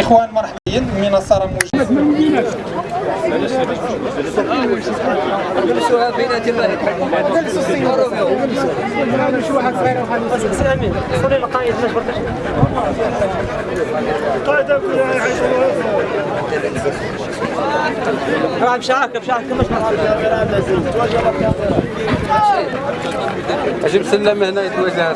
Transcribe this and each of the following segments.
إخوان مرحبين من بشعرك بشعرك مش أجيب سلم هنا يتوجه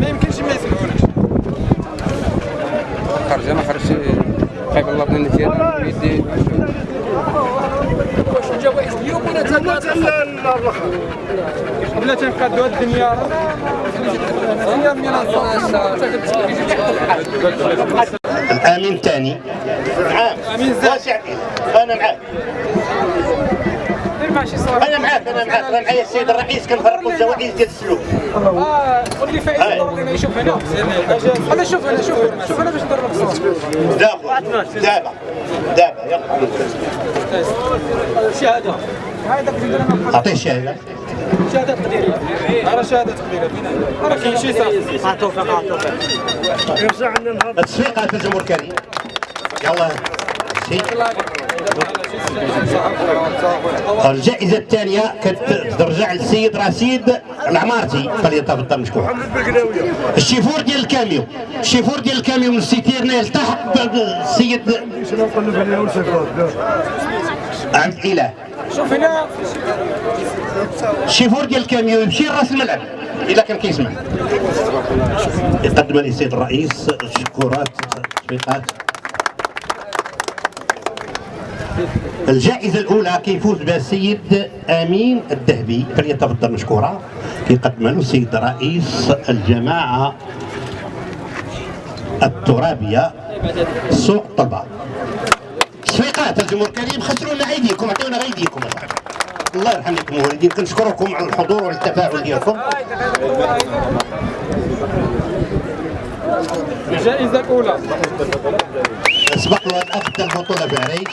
ما يمكنش ما يسمعونكش خرج أنا خرج خايف الله من النتيجه يدي بلا تنقادوا الدنيا الامين الثاني امين زاد أنا معاك أنا معاك أنا معاك. أنا معايا السيد الرئيس كنفرقوا الجوائز ديال السلوك. آه قول لي فايز الله يشوف هنا. أنا شوف هنا شوف شوف هنا باش ندير الصوت دابا دابا دابا يلا. شهادة. اعطيه الشهاده شهادة تقديريه راه شهادة تقديريه راه كاين شي صافي التصفيقات الجمهور الكريم يلا. الجائزة الثانية كترجع للسيد رشيد العمارتي فليتفضل مشكور الشيفور ديال الكاميو. الشيفور ديال الكاميو من السيتيرنا التحق السيد عبد الإله. شوف هنا. ديال الكاميو يمشي لراس الملعب اذا كان كيسمع. يقدم للسيد الرئيس شكورات تصفيقات الجائزة الأولى كيفوز بها السيد أمين الذهبي فليتفضل مشكورا. كيقدم له السيد رئيس الجماعة الترابية سوق طلبة تصفيقات الجمهور الكريم خسروا لنا أيديكم عطيونا غير أيديكم. الله يرحم لكم الوالدين كنشكركم على الحضور والتفاعل ديالكم. الجائزة الأولى. سبق له أخذ البطولة في عريش